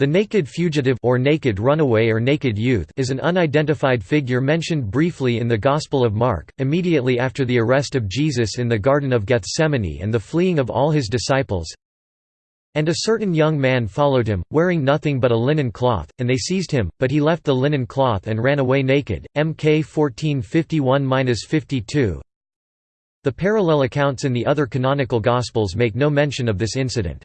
The naked fugitive or naked runaway or naked youth is an unidentified figure mentioned briefly in the Gospel of Mark, immediately after the arrest of Jesus in the Garden of Gethsemane and the fleeing of all his disciples. And a certain young man followed him, wearing nothing but a linen cloth, and they seized him, but he left the linen cloth and ran away naked. Mk 1451-52 The parallel accounts in the other canonical Gospels make no mention of this incident.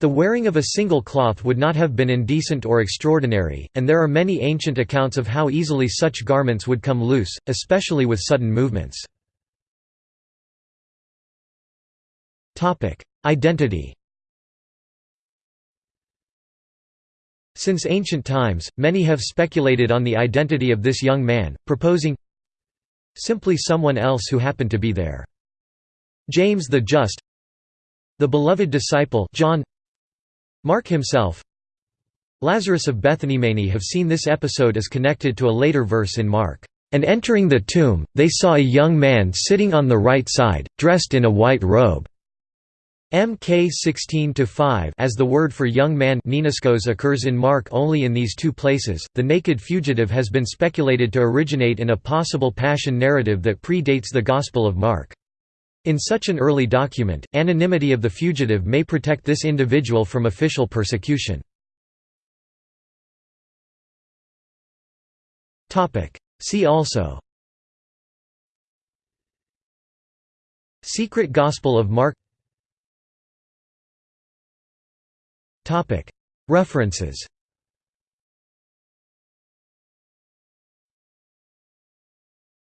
The wearing of a single cloth would not have been indecent or extraordinary, and there are many ancient accounts of how easily such garments would come loose, especially with sudden movements. Identity Since ancient times, many have speculated on the identity of this young man, proposing simply someone else who happened to be there. James the Just The beloved disciple John Mark himself Lazarus of Bethany Many have seen this episode as connected to a later verse in Mark. And entering the tomb, they saw a young man sitting on the right side, dressed in a white robe. Mk 16-5 As the word for young man occurs in Mark only in these two places, the naked fugitive has been speculated to originate in a possible passion narrative that predates the Gospel of Mark. In such an early document, anonymity of the fugitive may protect this individual from official persecution. See also Secret Gospel of Mark References